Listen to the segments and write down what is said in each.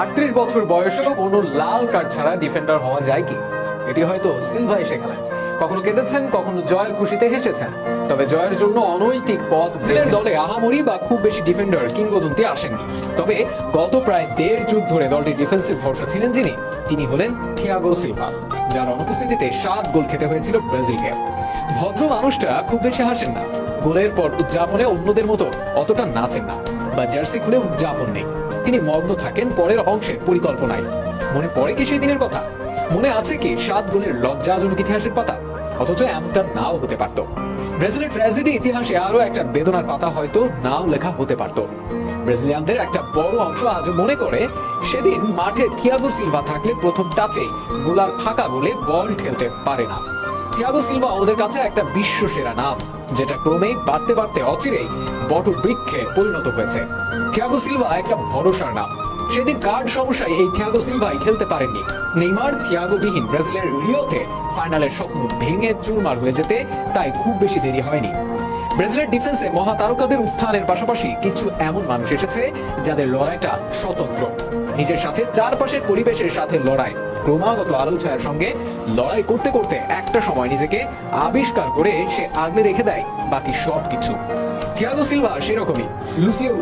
আটত্রিশ বছর বয়সেও কোনো লাল কার্ড ছাড়া ডিফেন্ডার হওয়া যায় কি? এটি হয়তো সিলভাই শেখালেন। কখনো কেঁদেছেন কখনো জয়ের খুশিতে হেসেছেন। তবে জয়ের জন্য অনৈতিক পথ ব্রাজিলের দলে আহামরি বা খুব বেশি ডিফেন্ডার কিংবদন্তি আসেননি। তবে গত প্রায় দেড় যুগ ধরে দলটির ডিফেন্সিভ ভরসা ছিলেন যিনি। তিনি হলেন থিয়াগো সিলভা যার অনুপস্থিতিতে সাত গোল খেতে হয়েছিল ব্রাজিলকে। ভদ্র মানুষটা খুব বেশি হাসেন না। গোলের পর উদযাপনে অন্যদের মতো অতটা নাচেন না বা জার্সি খুলে উদযাপন নেই। তিনি মগ্ন থাকেন পরের অংশের পরিকল্পনায়। মনে পড়ে কি সেই দিনের কথা? মনে আছে কি সাত গোলের লজ্জাজনক ইতিহাসের পাতা? অথচ এমনটা নাও হতে পারত। ব্রাজিলের ট্র্যাজেডি ইতিহাসে আরও একটা বেদনার পাতা হয়তো নাও লেখা হতে পারত। ব্রাজিলিয়ানদের একটা বড় অংশ আজও মনে করে, সেদিন মাঠে থিয়াগো সিলভা থাকলে প্রথম টাচে গোলার ফাঁকা বলে বল ঠেলতে পারে না। থিয়াগো সিলভা ওদের কাছে একটা বিশ্ব সেরা নাম। যেটা ক্রমেই বাড়তে বাড়তে অচিরেই বট বৃক্ষে পরিণত হয়েছে। থিয়াগো সিলভা একটা ভরসার নাম। সেদিন কার্ড সমস্যায় এই থিয়াগো সিলভাই খেলতে পারেননি। নেইমার থিয়াগো বিহীন ব্রাজিলের রিওতে ফাইনালের স্বপ্ন ভেঙে চুরমার হয়ে যেতে তাই খুব বেশি দেরি হয়নি। ব্রাজিলের ডিফেন্সে মহাতারকাদের উত্থানের পাশাপাশি কিছু এমন মানুষ এসেছে যাদের লড়াইটা স্বতন্ত্র। নিজের সাথে, চারপাশের পরিবেশের সাথে লড়াই। ক্রমাগত আলোচনার সঙ্গে লড়াই করতে করতে একটা সময় নিজেকে আবিষ্কার করে সে আগলে রেখে দেয় বাকি সব কিছু থিয়াগো সিলভা সেরকমই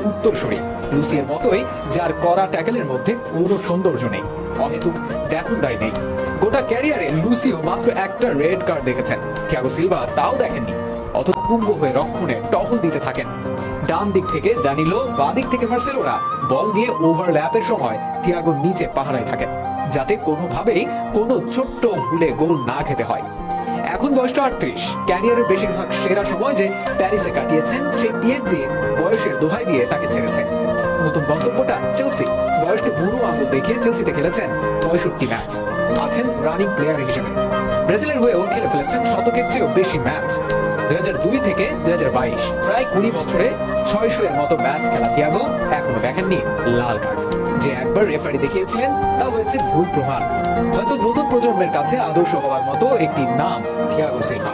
উত্তরসূরি। লুসিয়ের মতোই, যার করা ট্যাকেলের মধ্যে কোনো সৌন্দর্য নেই, অহেতুক দেখনদারি নেই। গোটা ক্যারিয়ারে লুসিও মাত্র একটা রেড কার্ড দেখেছেন। থিয়াগো সিলভা তাও দেখেননি। অত কুম্ভ হয়ে রক্ষণে টহল দিতে থাকেন। ডান দিক থেকে দানিলো, বা দিক থেকে মার্সেলোরা। বল দিয়ে ওভারল্যাপের সময় থিয়াগো নিচে পাহারায় থাকেন, যাতে কোনোভাবেই কোনো ছোট্ট ভুলে গোল না খেতে হয়। এখন বয়সটা আটত্রিশ। ক্যারিয়ারের বেশিরভাগ সেরা সময় যে প্যারিসে কাটিয়েছেন সেই পিএনজি বয়সের দোহাই দিয়ে তাকে ছেড়েছে নতুন গন্তব্যটা চেলসি। বয়সকে বুড়ো আঙুল দেখিয়ে চেলসিতে খেলেছেন পঁয়ষট্টি ম্যাচ। আছেন রানিং প্লেয়ার হিসেবে। ব্রাজিলের হয়েও খেলে ফেলেছেন শতকের চেয়েও বেশি ম্যাচ। দুই থেকে দুই প্রায় কুড়ি বছরে ছয়শো এর মতো ম্যাচ খেলা থিয়াগো এখনও দেখেননি লাল কার্ড। যে একবার রেফারি দেখিয়েছিলেন, তা হয়েছে ভুল প্রমাণ। হয়তো নতুন প্রজন্মের কাছে আদর্শ হওয়ার মতো একটি নাম থিয়াগো সিলভা।